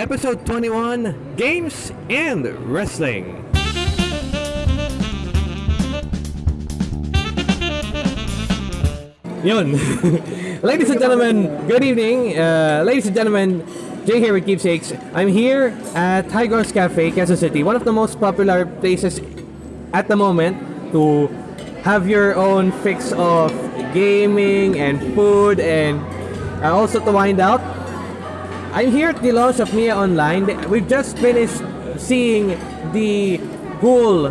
Episode 21 Games and Wrestling. Yun. ladies and gentlemen, good evening. Uh, ladies and gentlemen, Jay here with Keepsakes. I'm here at Tigers Cafe, Quezon City, one of the most popular places at the moment to have your own fix of gaming and food and uh, also to wind out. I'm here at the launch of Mia Online. We've just finished seeing the whole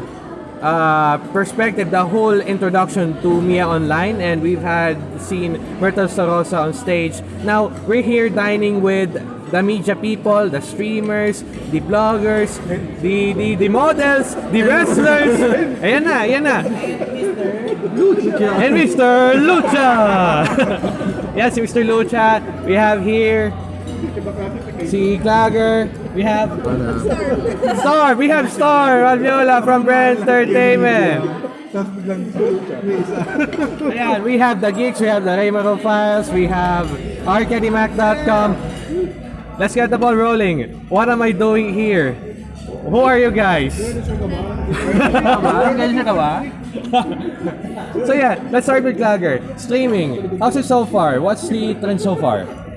uh, perspective, the whole introduction to Mia Online, and we've had seen Myrtle Sarosa on stage. Now we're here dining with the media people, the streamers, the bloggers, the the, the models, the wrestlers. Ayan na, ayan na. And Mr. Lucha! yes, Mr. Lucha. We have here si Clagger. We have Star. We have Star Raviola from Brand Entertainment. Ayan, we have the geeks, we have the Raymaro Files, we have arcademac.com. Let's get the ball rolling. What am I doing here? Who are you guys? so yeah, let's start with Clagger. Streaming. How's it so far? What's the trend so far?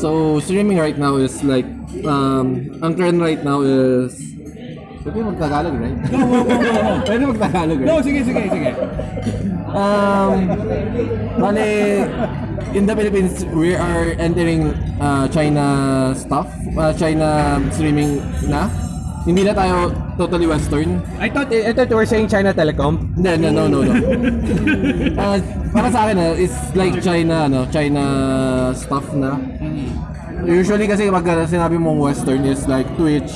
So, streaming right now is like, um, ang trend right now is, pwede mag-Tagalog, right? pwede mag-Tagalog, right? sige, sige, sige. Um, bale, in the Philippines, we are entering uh, China stuff, uh, China streaming na. Hindi na tayo totally Western. I thought, I thought you were saying China Telecom. No, no, no, no, no. uh, para sa akin, uh, it's like China, ano, China stuff na. Usually kasi pag uh, sinabi mong Western is like Twitch.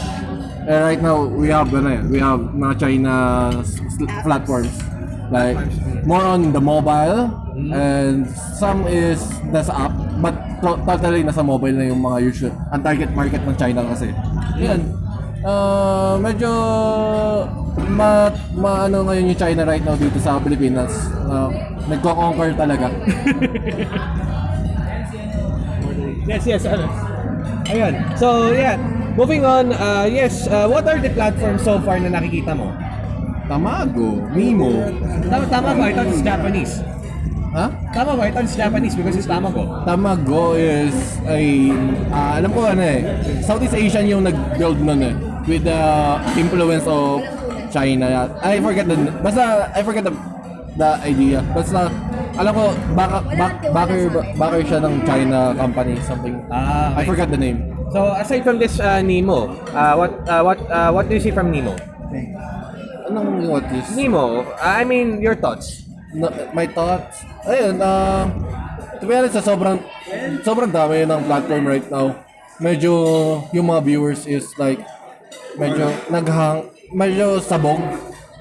And right now, we have, ano we have mga China platforms. Like, more on the mobile, and some is nasa app, but to- totally nasa mobile na yung mga usual, ang target market ng China kasi. Yan. Uh, medyo ma, ma ano ngayon yung China right now dito sa Pilipinas. Uh, nagko-conquer talaga. Yes, yes. Ano? Ayun. So, yeah. Moving on, uh, yes, uh, what are the platforms so far na nakikita mo? Tamago, Mimo. Tama, tama ba? I thought it's Japanese. Ha? Tama ba? I thought it's Japanese because it's Tamago. Tamago is ay ah, alam ko ano eh. Southeast Asian yung nag-build nun eh with the influence of China. I forget the basta I forget the the idea. Basta alam ko baka back, backer backer siya ng China company something. Ah, I forgot the name. So, aside from this uh, Nemo, uh, what uh, what uh, what do you see from Nemo? Anong what is? Nemo, uh, I mean, your thoughts. No, my thoughts. Ayun, uh, to be honest, sobrang, sobrang dami ng platform right now. Medyo, yung mga viewers is like, medyo naghang, medyo sabog.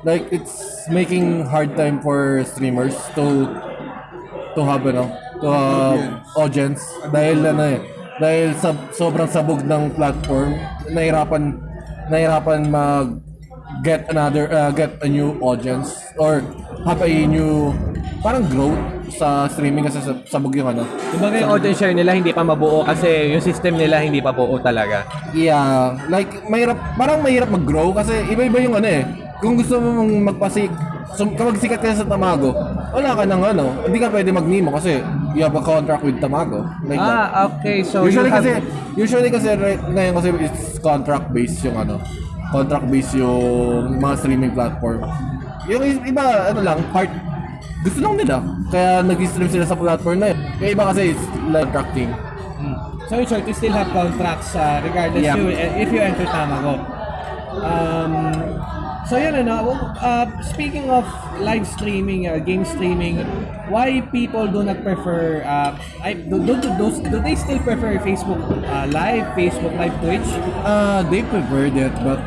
Like, it's making hard time for streamers to, to have, ano, to have audience. Dahil, ano eh, dahil sa, sobrang sabog ng platform, nahirapan, nahirapan mag, get another uh, get a new audience or have a new parang growth sa streaming kasi sa sabog yung ano. Kumbaga yung audience share nila hindi pa mabuo kasi yung system nila hindi pa buo talaga. Yeah, like mahirap parang mahirap mag-grow kasi iba-iba yung ano eh. Kung gusto mo mong magpasik sum, kapag sikat ka sa Tamago, wala ka ng ano, hindi ka pwede mag-Nemo kasi you have a contract with Tamago. Like that. Ah, okay. So usually you have... kasi usually kasi right ngayon kasi it's contract based yung ano contract based yung mga streaming platform yung iba ano lang part gusto lang nila kaya nag-stream sila sa platform na yun yung iba kasi it's like contracting So in short, you still have contracts uh, regardless Yeah. you, if you enter Tamago. Um, so yun ano, uh, speaking of live streaming, uh, game streaming, why people do not prefer, uh, I, do, do, do, do, do they still prefer Facebook uh, Live, Facebook Live, Twitch? uh, they preferred it but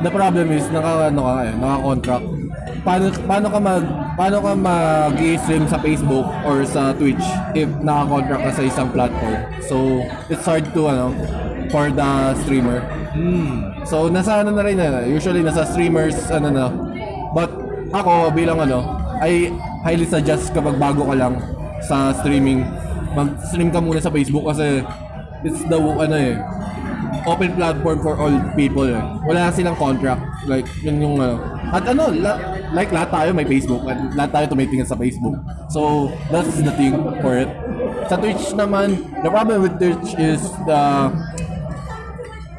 the problem is naka ano ka eh naka-contract paano paano ka mag paano ka mag-stream sa Facebook or sa Twitch if naka-contract ka sa isang platform so it's hard to ano for the streamer So nasa ano na rin na, usually nasa streamers ano na. But ako bilang ano, I highly suggest kapag bago ka lang sa streaming, mag-stream ka muna sa Facebook kasi it's the ano eh open platform for all people. Eh. Wala silang contract. Like, yun yung ano. At ano, la- like lahat tayo may Facebook. At lahat tayo tumitingin sa Facebook. So, that's the thing for it. Sa Twitch naman, the problem with Twitch is the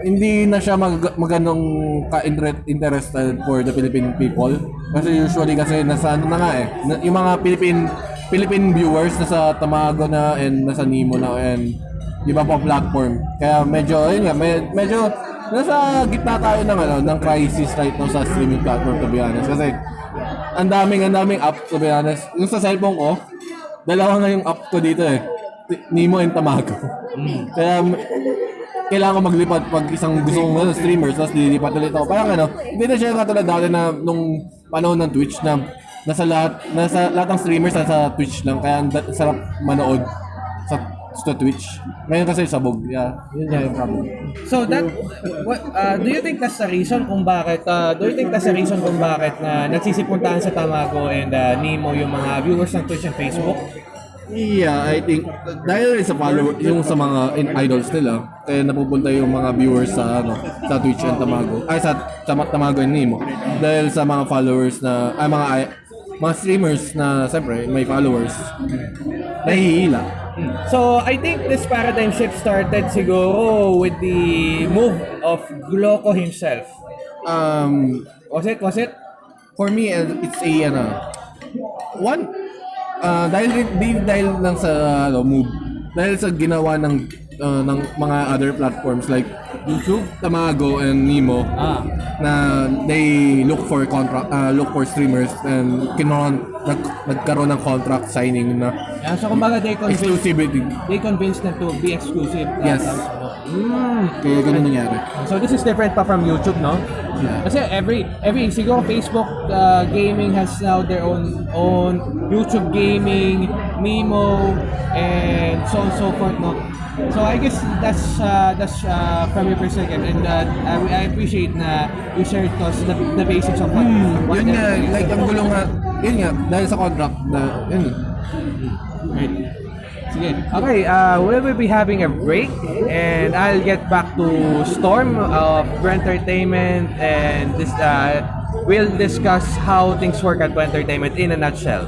hindi na siya mag maganong ka-interested for the Philippine people. Kasi usually kasi nasa ano na nga eh, yung mga Philippine Philippine viewers nasa Tamago na and nasa Nemo na and iba pang platform. Kaya medyo ayun nga, med- medyo nasa gitna tayo ng ano, ng crisis right now sa streaming platform to be honest. Kasi ang daming ang daming app to be honest. Yung sa cellphone ko, dalawa nga yung app ko dito eh. Nemo and Tamago. Kaya kailangan ko maglipat pag isang gusto kong ano, streamers, tapos lilipat ulit ako. Parang ano, hindi na siya katulad dati na nung panahon ng Twitch na nasa lahat, nasa lahat ng streamers nasa Twitch lang. Kaya ang sarap manood sa, sa Twitch. Ngayon kasi sabog. Yeah, yun nga yung problem. So that what uh, do you think that's the reason kung bakit uh, do you think that's the reason kung bakit na nagsisipuntahan sa Tamago and uh, Nemo yung mga viewers ng Twitch and Facebook? Yeah, I think dahil rin sa follower yung sa mga in idols nila, kaya napupunta yung mga viewers sa ano, sa Twitch and Tamago. Ay sa Tam- Tamago and Nemo. Dahil sa mga followers na ay mga ay, mga streamers na siyempre may followers. Nahihila. So I think this paradigm shift started siguro with the move of Gloco himself. Um Was it? Was it? for me uh, it's a ano one uh, dahil dahil lang sa ano move dahil sa ginawa ng uh, ng mga other platforms like YouTube, Tamago and Nemo Ah. na they look for contract uh, look for streamers and kinon nag, nagkaroon ng contract signing na Yeah, so kumbaga they convinced, exclusivity. they convinced them to be exclusive. Yes. Mm. Kaya ganun nangyari. So this is different pa from YouTube, no? Yeah. Kasi every every siguro Facebook uh, gaming has now their own own YouTube gaming, Mimo, and so on and so forth, no? So I guess that's uh, that's uh, from your perspective, and uh, I, I appreciate na you shared to us the, the basics of what. what Yun nga, like ang gulong nga, yun nga, dahil sa contract na, yun. Right. Sige. Okay, uh, we will be having a break and I'll get back to Storm of Brent Entertainment and this uh, we'll discuss how things work at Brent Entertainment in a nutshell.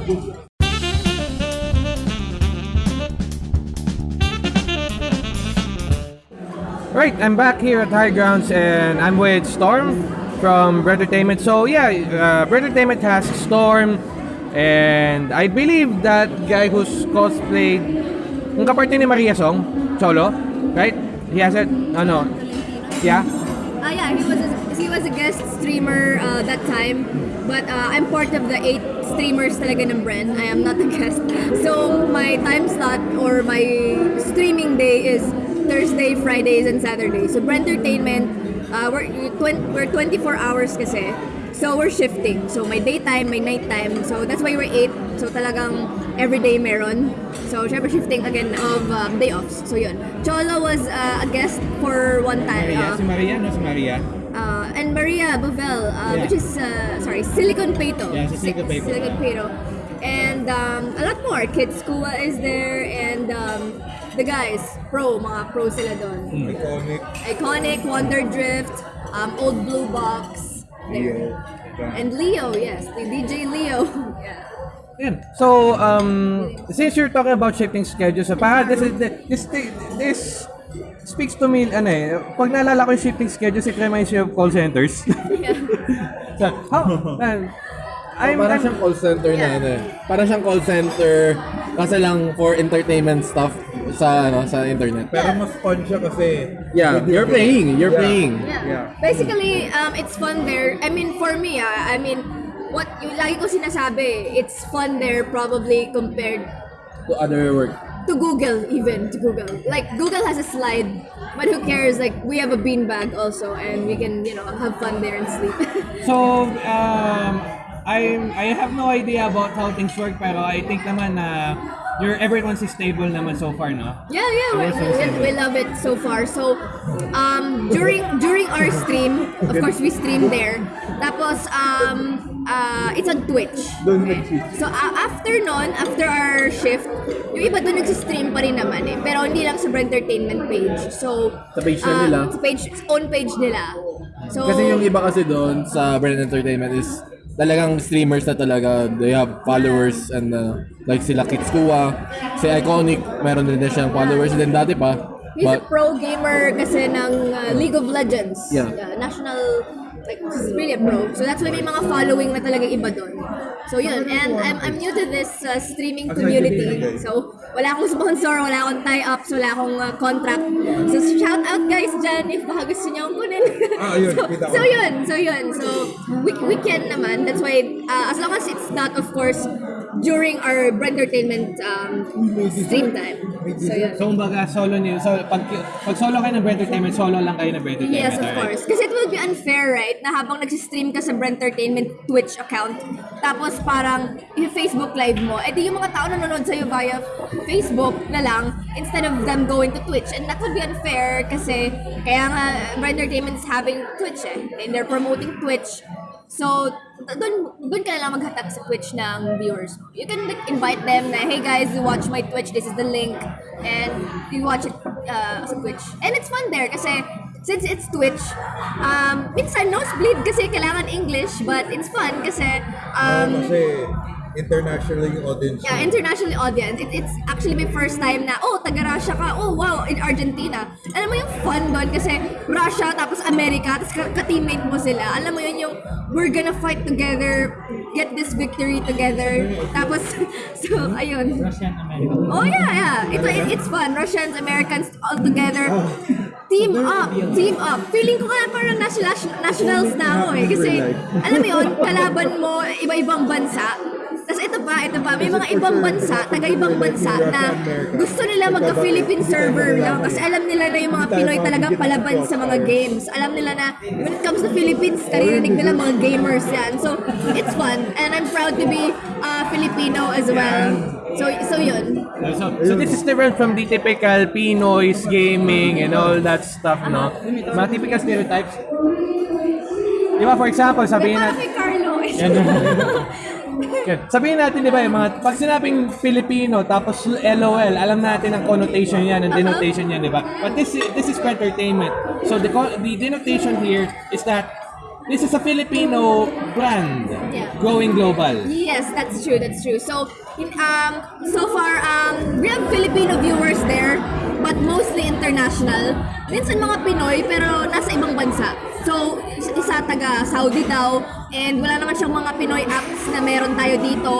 Right, I'm back here at High Grounds and I'm with Storm from Brent Entertainment. So yeah, uh, Brent Entertainment has Storm and I believe that guy who's cosplayed yung kaparte ni Maria Song, Cholo, right? He has it, ano, yeah? Ah, yeah, he was a, he was a guest streamer uh, that time. But uh, I'm part of the eight streamers talaga ng brand. I am not a guest. So my time slot or my streaming day is Thursday, Fridays, and Saturdays. So brand entertainment, uh, we're, we're 24 hours kasi. So we're shifting. So may daytime, may nighttime. So that's why we're eight. So talagang everyday meron. So syempre shifting again of um, day offs. So yun. Cholo was uh, a guest for one time. uh, Maria, no si Maria. uh, and Maria Bovel, uh, Yeah. which is uh, sorry, Silicon Pato. Yeah, si Silicon Pato. Silicon Pato. And um, a lot more. Kids Kua is there, and um, the guys, pro, mga pro sila doon. Hmm. Iconic, Wonder Drift, um, Old Blue Box, there. And Leo, yes, the DJ Leo. yeah. Yan. So, um, since you're talking about shifting schedules, so para this, is- this, this speaks to me, ano eh, pag naalala ko yung shifting schedules, it reminds me of call centers. so, how, man, I'm, parang I'm, siyang call center na Yeah. ano eh. Parang siyang call center kasi lang for entertainment stuff sa ano sa internet. Pero mas fun siya kasi Yeah, you're playing, you're Yeah. playing. Yeah. Yeah. Basically, um, it's fun there. I mean, for me, ah, I mean, what yung lagi ko sinasabi, it's fun there probably compared To other work. to Google even to Google. Like Google has a slide, but who cares? Like we have a beanbag also, and we can you know have fun there and sleep. so, um, I'm, I have no idea about how things work, pero I think naman na your everyone's stable naman so far, no? Yeah, yeah, we, we, we love it so far. So, um, during during our stream, of course, we stream there. Tapos, um, uh, it's on Twitch. Okay. So, a- after nun, after our shift, yung iba doon nagsistream pa rin naman eh. Pero hindi lang sa Brand Entertainment page. So, Sa page um, nila? Sa page, own page nila. So, Kasi yung iba kasi doon sa Brand Entertainment is talagang streamers na talaga. They have followers and uh, like sila Kids Kuwa, si Iconic, meron din na siyang followers din dati pa. He's a But pro gamer kasi ng uh, League of Legends. Yeah. national, like, he's really a pro. So that's why may mga following na talaga iba doon. So yun, and I'm, I'm new to this uh, streaming community. So wala akong sponsor, wala akong tie-ups, wala akong uh, contract. So shout out guys dyan if baka gusto niyo akong kunin. Ah, yun, so, so yun, so yun. So we, we can naman. That's why, uh, as long as it's not, of course, during our entertainment um, stream time. So yun. So, kumbaga, solo niyo. So, pag, pag solo kayo ng Brand Entertainment, solo lang kayo ng Brand Entertainment. Yes, of alright? course. Kasi it would be unfair, right? Na habang nagsistream ka sa Brent Entertainment Twitch account, tapos parang yung Facebook live mo, edi yung mga tao nanonood sa'yo via Facebook na lang instead of them going to Twitch. And that would be unfair kasi kaya nga Brent Entertainment is having Twitch eh. And they're promoting Twitch. So, doon doon ka lang maghatag sa Twitch ng viewers. You can like, invite them na, hey guys, watch my Twitch, this is the link. And you watch it uh, sa Twitch. And it's fun there kasi since it's Twitch, um, minsan nosebleed kasi kailangan English, but it's fun kasi um, Kasi international yung audience. yeah, international audience. It, it's actually my first time na, oh, taga-Russia ka. Oh, wow, in Argentina. Alam mo yung fun doon kasi Russia, tapos America, tapos ka- ka-teammate mo sila. Alam mo yun yung, we're gonna fight together, get this victory together. Tapos, so, ayun. Russian American. Oh, yeah, yeah. Ito, it, it's fun. Russians, Americans, all together. Team up, team up. Feeling ko nga parang national, nationals na ako eh. Kasi, alam mo yun, kalaban mo iba-ibang bansa. Tapos ito pa, ito pa, may mga ibang bansa, taga-ibang bansa na gusto nila magka-Philippine server lang kasi alam nila na yung mga Pinoy talaga palaban sa mga games. Alam nila na when it comes to Philippines, karirinig nila mga gamers yan. So, it's fun. And I'm proud to be uh, Filipino as well. So, so yun. So, so this is different from the typical Pinoy's gaming and all that stuff, no? Mga typical stereotypes. Di ba, for example, sabihin Parang natin, kay Carlo. Yan. Sabihin natin, di ba, yung mga, pag sinabing Filipino, tapos LOL, alam natin ang connotation yan, ang denotation yan, di ba? But this is, this is for entertainment. So the, the denotation here is that this is a Filipino brand Yeah. going global. Yes, that's true. That's true. So, in, um, so far, um, we have Filipino viewers there, but mostly international. Minsan mga Pinoy, pero nasa ibang bansa. So, is- isa taga Saudi daw, and wala naman siyang mga Pinoy apps na meron tayo dito.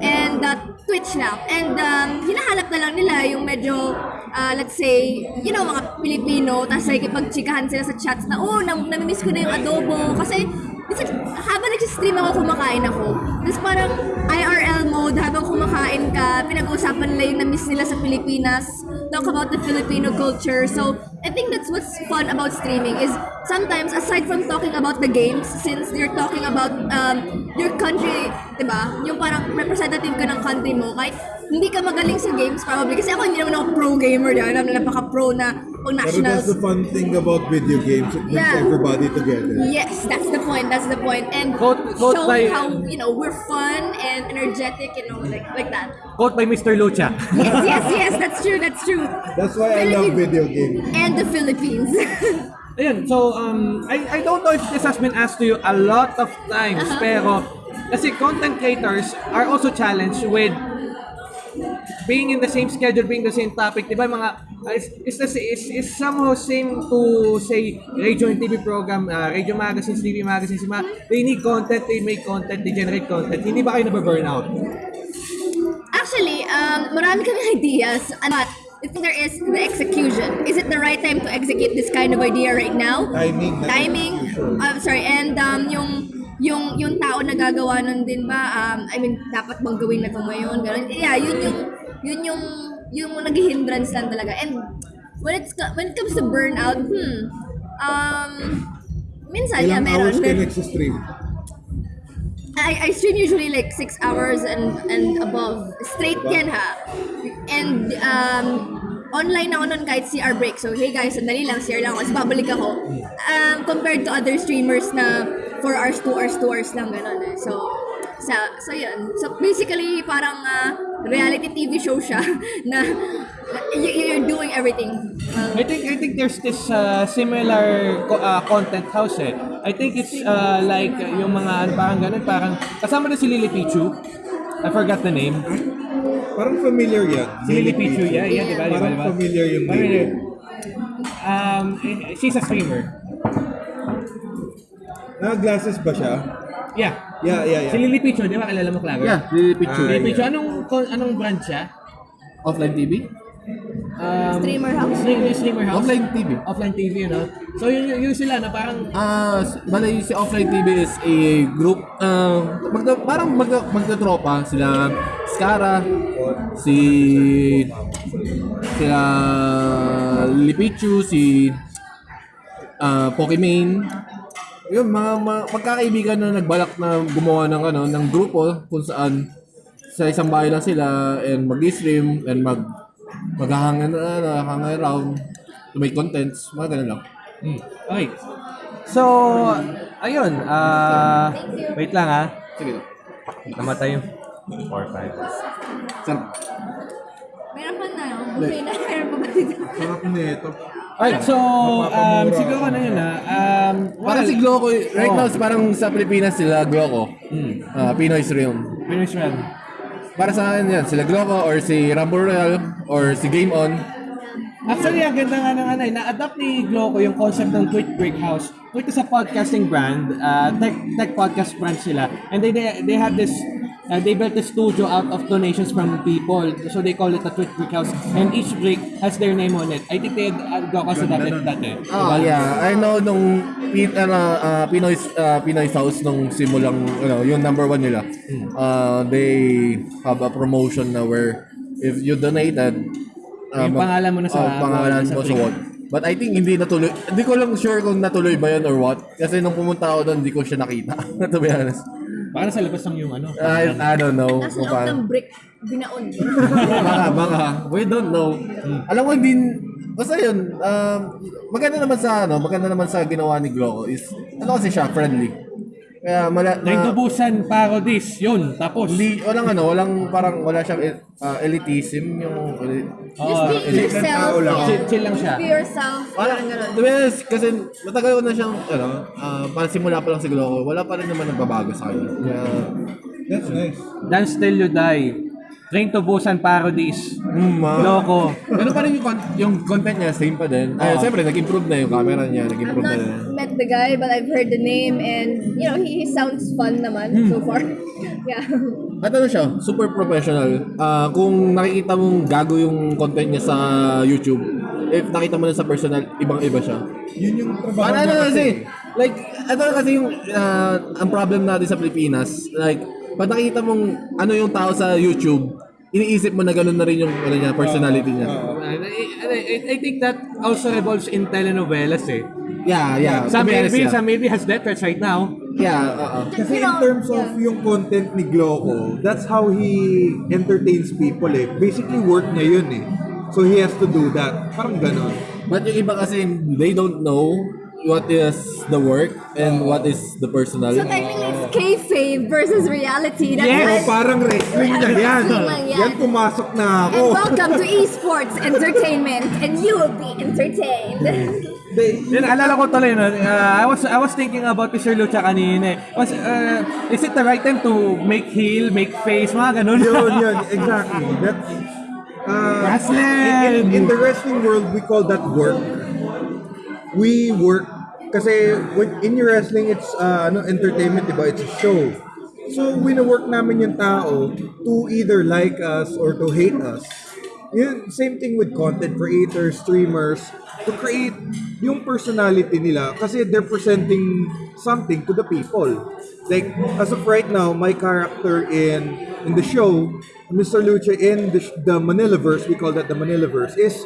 And uh, Twitch na. And um, hinahanap na lang nila yung medyo, uh, let's say, you know, mga Pilipino, tapos nakikipagchikahan sila sa chats na, oh, nam namimiss ko na yung adobo. Kasi, minsan, habang nag-stream ako, kumakain ako. Tapos parang IRL mode, habang kumakain ka, pinag-uusapan nila yung na-miss nila sa Pilipinas, talk about the Filipino culture. So, I think that's what's fun about streaming is sometimes, aside from talking about the games, since you're talking about um, your country, di ba? Yung parang representative ka ng country mo, kahit hindi ka magaling sa games probably. Kasi ako hindi naman ako pro gamer, di ba? Alam na napaka-pro na pang Pero that's nationals. the fun thing about video games. It brings Yeah. everybody together. Yes, that's the point. That's the point. And Quote- quote show by- how you know we're fun and energetic, you know, like like that. Quote by Mr. Lucha. Yes, yes, yes. That's true. That's true. That's why I love video games. And the Philippines. Ayun, so um, I, I don't know if this has been asked to you a lot of times, pero kasi content creators are also challenged with being in the same schedule, being the same topic, di ba mga, uh, is, is, the, is, is somehow same to say radio and TV program, uh, radio magazines, TV magazines, mga, they need content, they make content, they generate content. Hindi ba kayo nababurnout? Actually, um, marami kami ideas, but I think there is the execution. Is it the right time to execute this kind of idea right now? Timing. timing. I'm sorry and um yung yung yung tao na gagawa nun din ba um I mean dapat bang gawin na to ngayon ganun yeah yun yung yun yung yung naghihindrance lang talaga and when it's when it comes to burnout hmm um minsan yeah Ilang meron hours ka nagsa-stream? I, I stream usually like 6 hours and and above straight yan ha And um, online ako nun kahit CR break. So, hey guys, sandali lang, CR lang ako. Tapos babalik ako. Um, compared to other streamers na 4 hours, 2 hours, 2 hours lang, gano'n eh. So, sa, so yun. So, basically, parang ah, reality TV show siya na you're doing everything. Um, I think I think there's this uh, similar co- uh, content house eh. I think it's uh, like uh, yung mga ano, parang ganun, parang kasama na si Lily Pichu. I forgot the name. Parang familiar yan. Si Lily Pichu, yeah, yeah, di ba? di ba, Parang familiar yung name. yun. Um, she's a streamer. Naka-glasses ba siya? Yeah. Yeah, yeah, Si yeah. Lily Pichu, di ba? Kilala mo, Claver? Yeah, Lily Pichu. Lily Ah, Pichu, anong, anong brand siya? Offline TV? Um, Streamer house. Streamer, streamer house? Offline TV. Offline TV, no? So, yun, yun, yun sila na parang Ah, uh, bali si Offline TV is a group uh, magda, parang magda, magdatropa sila Skara, si sila Lipichu, si ah Pokimane. Yun, mga, mga magkakaibigan na nagbalak na gumawa ng ano ng grupo kung saan sa isang bahay lang sila and mag-stream and mag maghahang na hang around to make contents, mga ganun lang. Hmm. Okay. So, ayun. ah wait lang ah. Sige. Namatay yung 4, 5. Sarap. meron pa na, buffet na, meron pa ba dito? Sarap nito. Alright, so, um, siguro na yun ah. Um, Parang si Gloco, right Oh. now, parang sa Pilipinas sila Gloco. Hmm. Ah, Pinoy's Realm. Finish run. Para sa akin yan, sila Gloco or si Rumble Royale or si Game On. Actually, ang ganda nga ng ano, eh, na-adapt ni Gloco yung concept ng Twitch Break House. Twitch is a podcasting brand, uh, tech, tech podcast brand sila. And they, they, they have this, uh, they built a studio out of donations from people. So they call it a Twitch Break House. And each break has their name on it. I think they had uh, Gloco sa dati. dati. Oh, yeah. I know nung Pin, ano, ah, Pinoy's, ah, Pinoy's House nung simulang, ano, yung number one nila. Uh, they have a promotion na where if you donated, ah, Yung pangalan mo na sa- oh, pangalan sa mo sa what. But I think hindi natuloy. Hindi ko lang sure kung natuloy ba yun or what. Kasi nung pumunta ako doon, hindi ko siya nakita. to be honest. Baka sa labas lang yung ano. I, I don't know. Nasa loob ng brick, binaon. baka, baka. We don't know. Alam ko hindi, basta yun, um, maganda naman sa, ano, maganda naman sa ginawa ni Gloco is, ano kasi siya, friendly. Kaya, mala, Train na, to Busan parodies. Yun, tapos. hindi, walang ano, walang, parang, wala siyang uh, elitism, yung, Just be elite yourself. tao lang. yeah. chill, chill lang siya. Be yourself. wala, Parang ganun. to be honest, kasi matagal ko na siyang, ano, uh, parang simula pa lang si Gloco, wala pa rin naman nagbabago sa kanya. Kaya, That's nice. Dance Till You Die. Train to Busan parodies. mm, Loko. Ganun pa rin yung, con- yung content niya, same pa din. Ay, siyempre, nag-improve na yung camera niya, I've nag-improve na not rin. met the guy, but I've heard the name and, you know, he, he sounds fun naman so far. yeah. At ano siya, super professional. Ah, kung nakikita mong gago yung content niya sa YouTube, if nakita mo na sa personal, ibang-iba siya. Yun yung trabaho Para ano niya kasi, like, ano kasi yung, ah, ang problem natin sa Pilipinas, like, pag nakita mong ano yung tao sa YouTube, iniisip mo na gano'n na rin yung ano niya, personality niya. And I, and I, I think that also revolves in telenovelas eh. Yeah, yeah. Some honest, maybe, yeah. some maybe has threats right now. Yeah, oo. Kasi in terms of yung content ni Gloco, that's how he entertains people eh. Basically work niya yun eh. So he has to do that. Parang ganon. But yung iba kasi, they don't know what is the work and what is the personal. So technically, kayfabe versus reality. That's Yes. why- Oh, parang wrestling na yan. Wrestling yan. Yan pumasok na ako. And welcome to esports entertainment, and you will be entertained. They, Yun, alala ko tuloy, no? Uh, I was I was thinking about Mr. Lucha kanina. eh. Was, uh, is it the right time to make heel, make face, mga ganun? yun, yun, exactly. That, uh, Wrestling! In, in the wrestling world, we call that work. We work kasi when in your wrestling it's uh, ano entertainment, 'di ba? It's a show. So wino-work namin yung tao to either like us or to hate us. Yun, same thing with content creators, streamers, to create yung personality nila kasi they're presenting something to the people. Like, as of right now, my character in in the show, Mr. Lucha in the, the Manilaverse, we call that the Manilaverse, is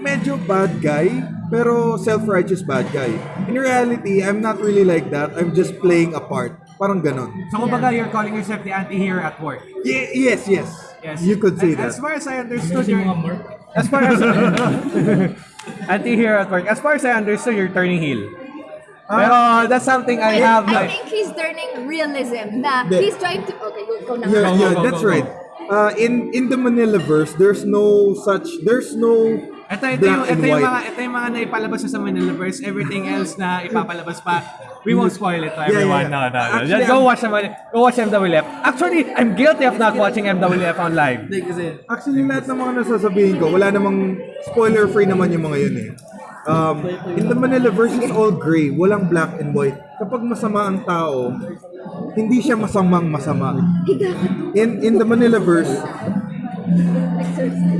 medyo bad guy, pero self-righteous bad guy. In reality, I'm not really like that. I'm just playing a part. Parang ganon. So, kumbaga, you're calling yourself the anti-hero at work. Ye- yes, yes. Yes. You could say And that. As far as I understood, you're, as far as anti-hero at work, as far as I understood, you're turning heel. Pero that's something I have I like. think he's turning realism na The- he's trying to okay go, go na Yeah, Go, go, yeah, go, that's go, go. right. Uh, in in the Manila verse, there's no such, there's no Ito, ito, yung, ito, yung mga, ito yung mga naipalabas na sa Manilaverse. Everything else na ipapalabas pa, we won't spoil it to Yeah, everyone. yeah. No, no, no. Actually, Just go I'm- watch, the- go watch MWF. Actually, I'm guilty of not watching MWF on live. Actually, lahat ng mga nasasabihin ko, wala namang spoiler-free naman yung mga yun eh. Um, in the Manila verse, it's all gray. Walang black and white. Kapag masama ang tao, hindi siya masamang masama. In in the Manila verse,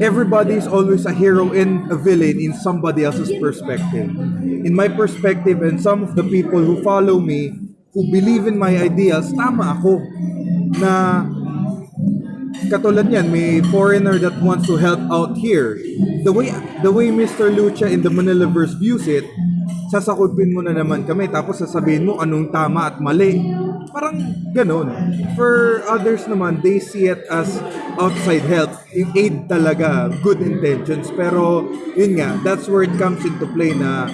everybody is always a hero and a villain in somebody else's perspective. In my perspective and some of the people who follow me, who believe in my ideals, tama ako. Na katulad yan, may foreigner that wants to help out here. The way the way Mr. Lucha in the Manilaverse views it, sasakupin mo na naman kami tapos sasabihin mo anong tama at mali. Parang ganun. For others naman, they see it as outside help. Yung aid talaga, good intentions. Pero yun nga, that's where it comes into play na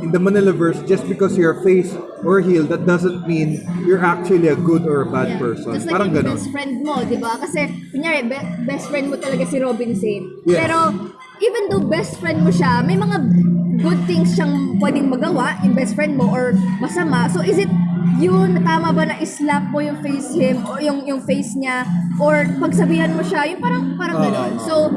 in the Manilaverse, just because you're face or heel, that doesn't mean you're actually a good or a bad Yeah. person. Just like Parang ganun. best friend mo, di ba? Kasi, kunyari, be- best friend mo talaga si Robin Sane. Yes. Pero, even though best friend mo siya, may mga good things siyang pwedeng magawa, yung best friend mo, or masama. So, is it yun, tama ba na islap mo yung face him, o yung, yung face niya, or pagsabihan mo siya, yung parang, parang gano'n. So,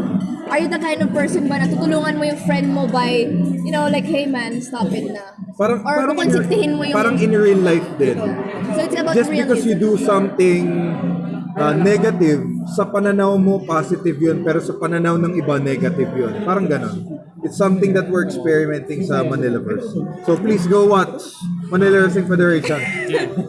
are you the kind of person ba na tutulungan mo yung friend mo by, you know, like, hey man, stop it na. Parang, or parang, mo yung... parang in real life din. so, it's about Just because you realism. do something uh, negative, sa pananaw mo positive yun, pero sa pananaw ng iba negative yun. Parang ganon. It's something that we're experimenting sa Manilaverse. So please go watch Manila Wrestling Federation.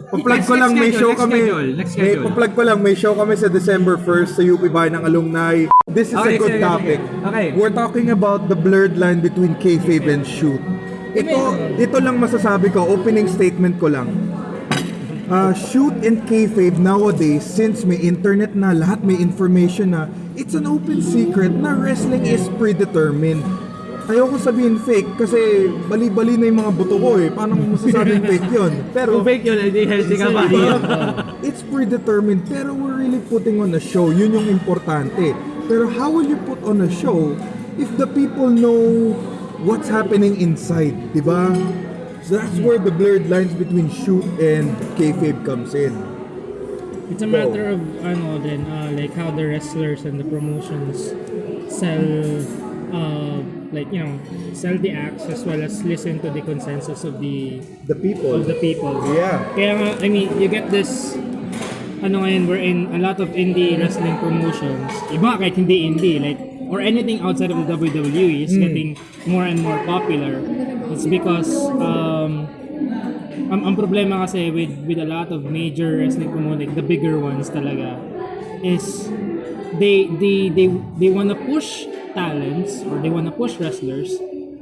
Pa-plug ko lang, may show kami. May, pa-plug ko lang, may show kami sa December 1st sa UP Bayan ng Alumni. This is a good topic. Okay. We're talking about the blurred line between kayfabe and shoot. Ito, ito lang masasabi ko, opening statement ko lang. Uh, shoot and kayfabe nowadays, since may internet na, lahat may information na, it's an open secret na wrestling is predetermined. Ayoko sabihin fake kasi bali-bali na yung mga buto ko eh. Paano mo masasabing fake yun? Pero Kung fake yun, hindi healthy ka pa. it's predetermined pero we're really putting on a show. Yun yung importante. Pero how will you put on a show if the people know what's happening inside, di ba? That's where the blurred lines between shoot and kayfabe comes in. It's a matter of ano then uh, like how the wrestlers and the promotions sell uh, like you know sell the acts as well as listen to the consensus of the The people. of the people. Yeah. Kaya nga, I mean, you get this ano ngayon we're in a lot of indie wrestling promotions. Iba kahit hindi indie like or anything outside of the WWE is getting more and more popular. It's because um ang, ang problema kasi with with a lot of major wrestling promotions, like the bigger ones talaga is they they they they want to push talents or they want to push wrestlers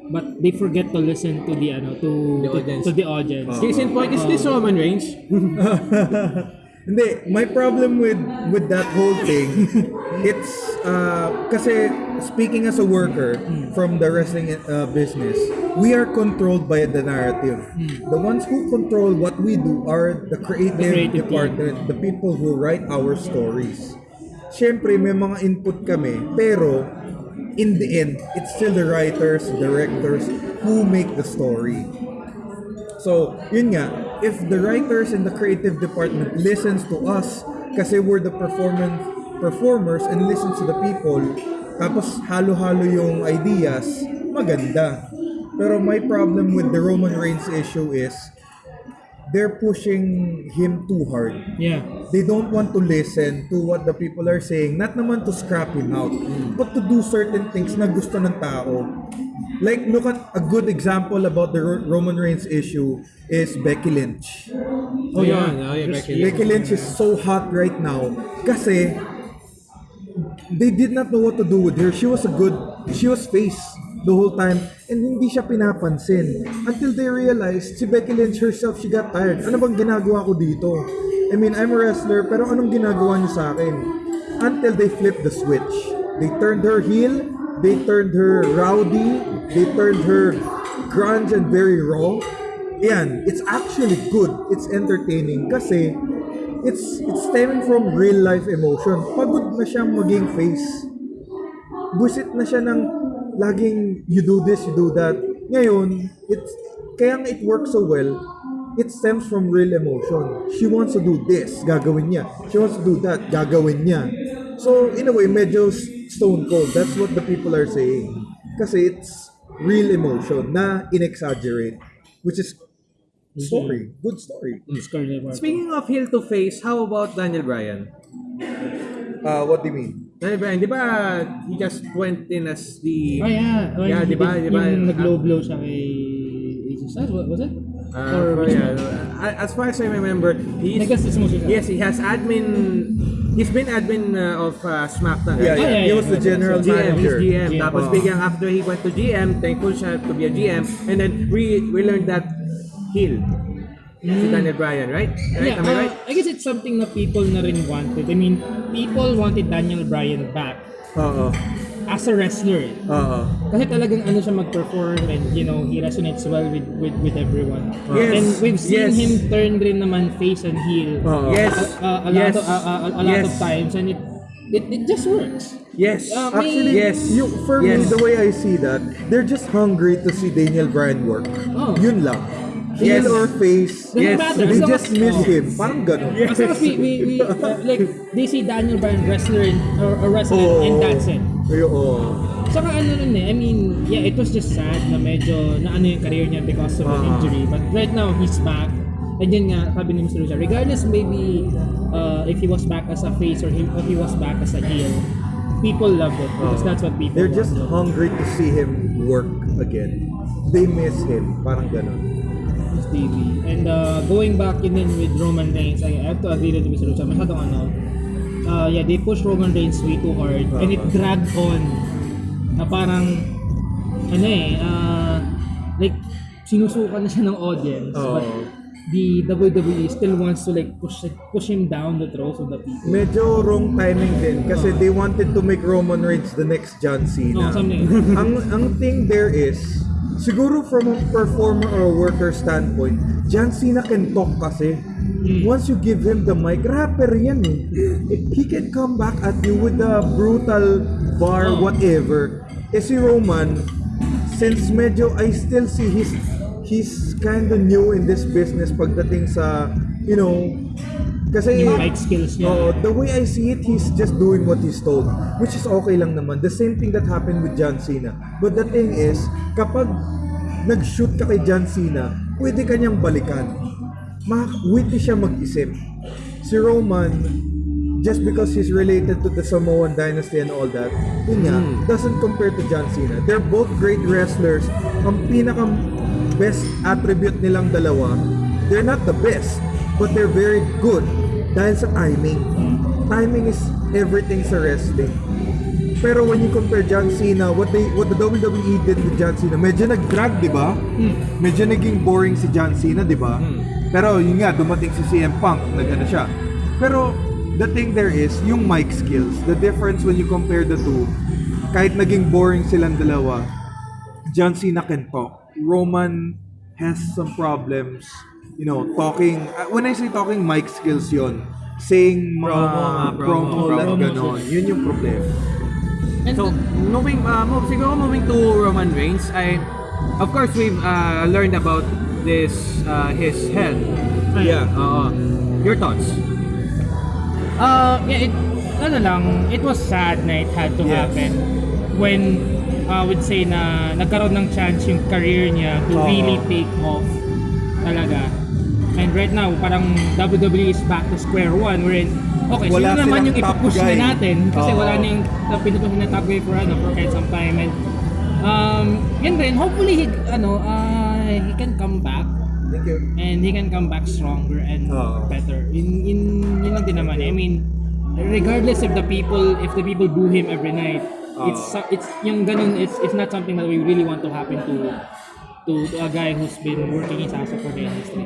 but they forget to listen to the ano to The to, audience. to the audience. Case in point, is this Roman Reigns? Hindi, my problem with with that whole thing, it's uh, kasi speaking as a worker from the wrestling uh, business, we are controlled by the narrative. The ones who control what we do are the creative, creative team. department, the people who write our stories. Siyempre, may mga input kami, pero in the end, it's still the writers, directors who make the story. So, yun nga, if the writers in the creative department listens to us kasi we're the performance performers and listens to the people, tapos halo-halo yung ideas, maganda. Pero my problem with the Roman Reigns issue is they're pushing him too hard. Yeah. They don't want to listen to what the people are saying, not naman to scrap him out, but to do certain things na gusto ng tao. Like, look at a good example about the Ro- Roman Reigns issue is Becky Lynch. Oh, yun. Oh, yeah, Becky Lynch. Becky Lynch is so hot right now kasi they did not know what to do with her. She was a good, she was face the whole time and hindi siya pinapansin until they realized si Becky Lynch herself, she got tired. Ano bang ginagawa ko dito? I mean, I'm a wrestler pero anong ginagawa niyo sa akin? until they flipped the switch. They turned her heel, they turned her rowdy, they turned her grunge and very raw. Yan, it's actually good. It's entertaining kasi it's it's stemming from real life emotion. Pagod na siyang maging face. Busit na siya ng laging you do this, you do that. Ngayon, it's kaya nga it works so well, it stems from real emotion. She wants to do this, gagawin niya. She wants to do that, gagawin niya. So, in a way, medyo stone cold. That's what the people are saying. Kasi it's real emotion na in-exaggerate. Which is story. Good story. Wars. Speaking of heel to face, how about Daniel Bryan? Uh, what do you mean? Bryan, di ba he just went in as the... Oh yeah. When Yeah, he di ba, di ba? Yung nag-low blow siya kay AJ Styles, what was it? Uh, Or which yeah, uh, as far as I remember, he's... Yes, he has admin... He's been admin uh, of uh, SmackDown. Yeah, yeah, yeah. He yeah, was the yeah. general GM, manager. he's GM. GM. Tapos Oh. biglang after he went to GM, thankful siya to be a GM. And then we we learned that heel. Si Daniel Bryan, right? Right? Yeah, Am I uh, right? I guess it's something na people na rin wanted. I mean, people wanted Daniel Bryan back Oo. as a wrestler. Oo. Kasi talagang ano siya mag-perform and you know, he resonates well with with, with everyone. Yes, And we've seen yes. him turn rin naman face and heel. Oo. Yes. A, a, a yes. lot of a, a, a lot yes. of times and it it, it just works. Yes. Uh, Actually, yes. yung, for yes. me, the way I see that, they're just hungry to see Daniel Bryan work. Oh. Yun lang. Yes. Or face, Yes. matter. they As just as- miss oh. him. Parang ganun. As long as we, we, we uh, like, they see Daniel Bryan wrestler in, or, or wrestler Oo. and that's it. Ay, oo. Saka ano nun eh, I mean, yeah, it was just sad na medyo na ano yung career niya because of an Ah. injury. But right now, he's back. And yun nga, sabi ni Mr. Lucia, regardless maybe uh, if he was back as a face or he, if he was back as a heel, people love it because that's what people. They're just want. hungry to see him work again. They miss him. Parang ganun. Davey. And uh, going back in then with Roman Reigns, I have to agree with Mr. Lucia, masyadong ano, uh, yeah, they pushed Roman Reigns way too hard and it dragged on na parang ano eh, uh, like sinusukan na siya ng audience Oo. but the WWE still wants to like push push him down the throats of the people. Medyo wrong timing din kasi they wanted to make Roman Reigns the next John No, Cena. something. ang ang thing there is siguro from a performer or a worker standpoint, John Cena can talk kasi. Once you give him the mic, rapper yan eh. He can come back at you with the brutal bar, Oh. whatever. Eh si Roman, since medyo I still see his he's kind of new in this business pagdating sa, you know, kasi Yung mic skills niya. Oo, the way I see it, he's just doing what he's told. Which is okay lang naman. The same thing that happened with John Cena. But the thing is, kapag nag-shoot ka kay John Cena, pwede kanyang balikan. Ma-witty siya mag-isip. Si Roman, just because he's related to the Samoan dynasty and all that, yun nga, doesn't compare to John Cena. They're both great wrestlers. Ang pinaka best attribute nilang dalawa, they're not the best, but they're very good dahil sa timing. Timing is everything sa wrestling. Pero when you compare John Cena, what they what the WWE did with John Cena, medyo nag-drag, 'di ba? Medyo naging boring si John Cena, 'di ba? Pero yun nga, dumating si CM Punk, nag-ano siya. Pero the thing there is, yung mic skills, the difference when you compare the two, kahit naging boring silang dalawa, John Cena can talk. Roman has some problems, you know, talking. uh, when I say talking, mic skills yon Saying mga Promo, mga promo, promo, promo. ganon. Yun yung problema. And So, moving, uh, move, siguro moving to Roman Reigns, I, of course, we've uh, learned about this, uh, his health. Yeah. Oo. your thoughts? Uh, yeah, it, ano lang, it was sad na it had to Yes. happen when uh, would say na nagkaroon ng chance yung career niya to Oo. really take off talaga. And right now, parang WWE is back to square one wherein, okay, Wala sino naman yung top ipupush guy. na natin kasi Oo. wala na yung uh, pinupush na top guy for, ano, for quite some time. And um, yun rin, hopefully, he, ano, uh, he can come back Thank you. and he can come back stronger and Oo. better. In in yun lang din naman. I mean, regardless if the people if the people boo him every night, it's so- it's yung ganun it's it's not something that we really want to happen to to, to a guy who's been working ass off for the industry.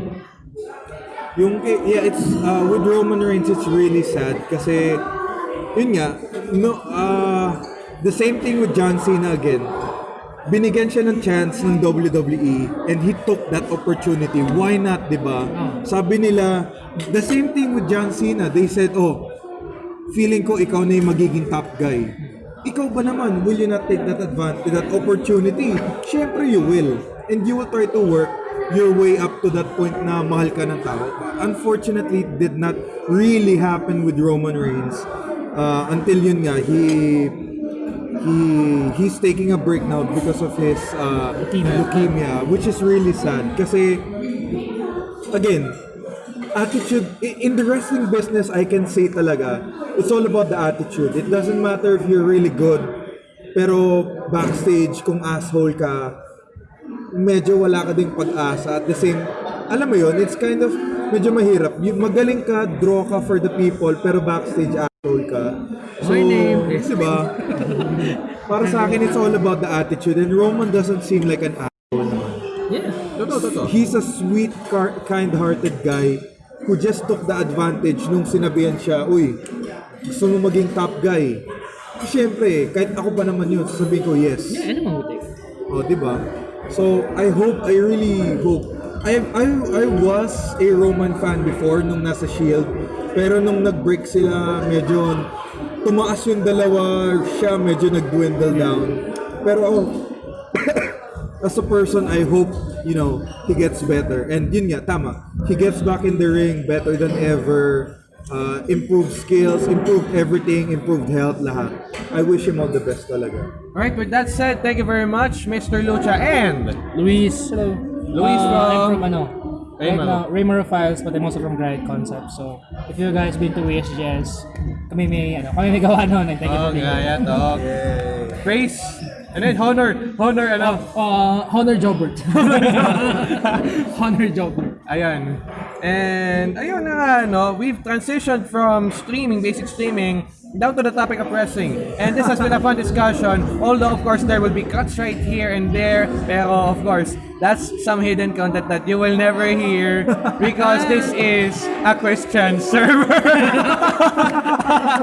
Yung, yeah, it's, uh, with Roman Reigns, it's really sad kasi yun nga, no, uh, the same thing with John Cena again. Binigyan siya ng chance ng WWE and he took that opportunity. Why not, di ba? Sabi nila, the same thing with John Cena. They said, oh, feeling ko ikaw na yung magiging top guy. Ikaw ba naman, will you not take that advantage, that opportunity? Siyempre you will. And you will try to work your way up to that point na mahal ka ng tao. Unfortunately, it did not really happen with Roman Reigns. Uh, until yun nga, he he he's taking a break now because of his uh, Leukemia. leukemia, which is really sad. Kasi again, attitude in the wrestling business, I can say talaga, it's all about the attitude. It doesn't matter if you're really good, pero backstage kung asshole ka, medyo wala ka ding pag-asa. At the same, alam mo yon, it's kind of medyo mahirap. Magaling ka, draw ka for the people, pero backstage asshole ka. So, My name is- diba? Para sa akin, it's all about the attitude. And Roman doesn't seem like an asshole naman. Yeah. Totoo, totoo. He's a sweet, car- kind-hearted guy who just took the advantage nung sinabihan siya, Uy, gusto mo maging top guy. Siyempre, kahit ako pa naman yun, sasabihin ko yes. Yeah, ano mabuti? Oh, di ba? So, I hope, I really hope. I, I, I was a Roman fan before nung nasa Shield. Pero nung nag-break sila, medyo tumaas yung dalawa, siya medyo nag-dwindle down. Pero ako, as a person, I hope, you know, he gets better. And yun nga, tama. He gets back in the ring better than ever. Uh, improved skills, improved everything, improved health, lahat. I wish him all the best talaga. Alright, with that said, thank you very much, Mr. Lucha and Luis, hello. Luis Uh, from- I'm from ano? Right now, Raymaro Files, but I'm also from Grind Concept. So, if you guys been to ASGS, kami may, ano, kami may gawa noon. And thank you Oh, for being here. gaya talk. Praise. And then honor. Honor, ano? Uh, Honor Jobert. Honor Jobert. Ayan. And ayun na nga, no, we've transitioned from streaming, basic streaming, down to the topic of wrestling. And this has been a fun discussion, although of course there will be cuts right here and there, pero of course, that's some hidden content that you will never hear because this is a Christian server.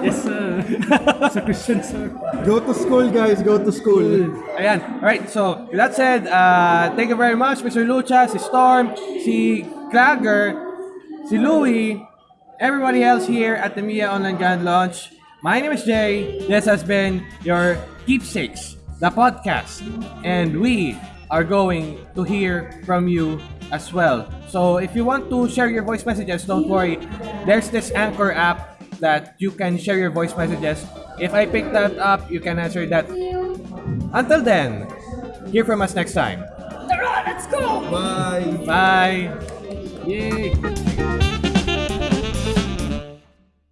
Yes, sir. Sa Christian, sir. Go to school, guys. Go to school. Ayan. Alright, so with that said, uh, thank you very much, Mr. Lucha, si Storm, si Clagger, si Louie, everybody else here at the Mia Online Grand Launch. My name is Jay. This has been your Keepsakes, the podcast. And we are going to hear from you as well. So if you want to share your voice messages, don't worry. There's this Anchor app that you can share your voice messages. If I pick that up, you can answer that until then, hear from us next time. Let's go! Bye. Bye. Yay.